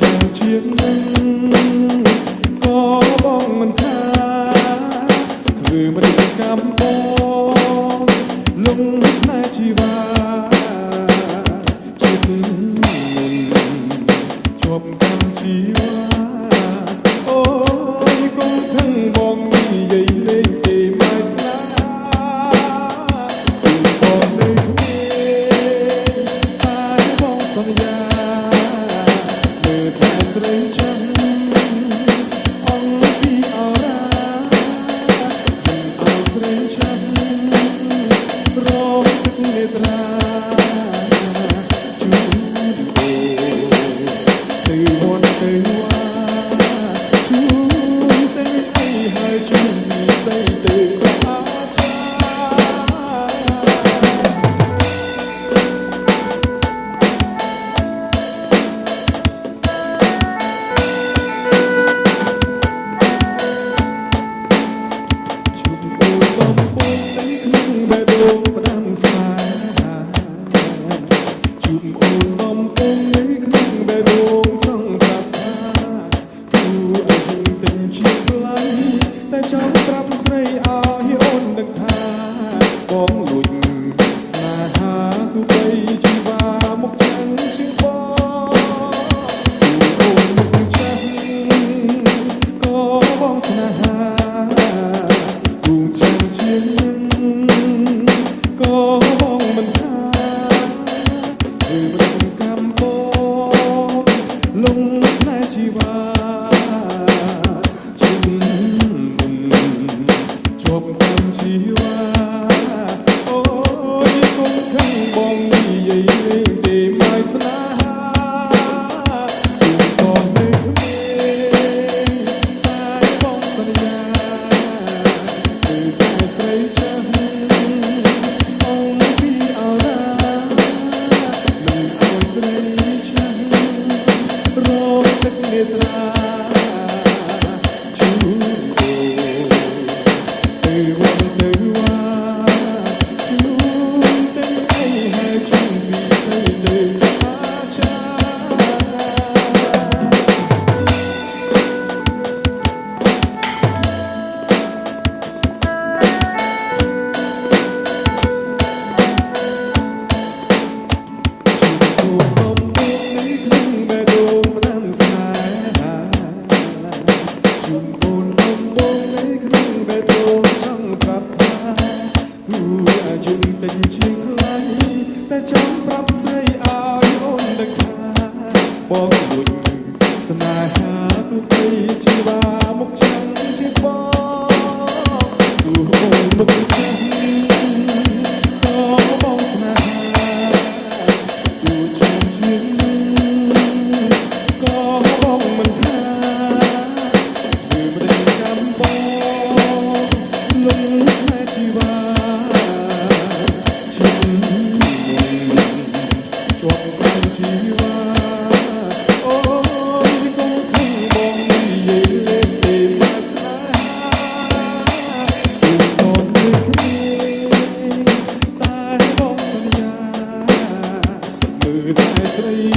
ចាំជាងនឹងក៏បងមិនថាធ្វើមិនកម្មបងលងស្នេហ៍ជីវ៉ា more. viu តែចង់ប្រាប់ស្រីឲ្យអូនដឹងថាបងគុញស្នេហាទូទៅជីវ៉ាមកចាំជាបងទូអូនមកចាំ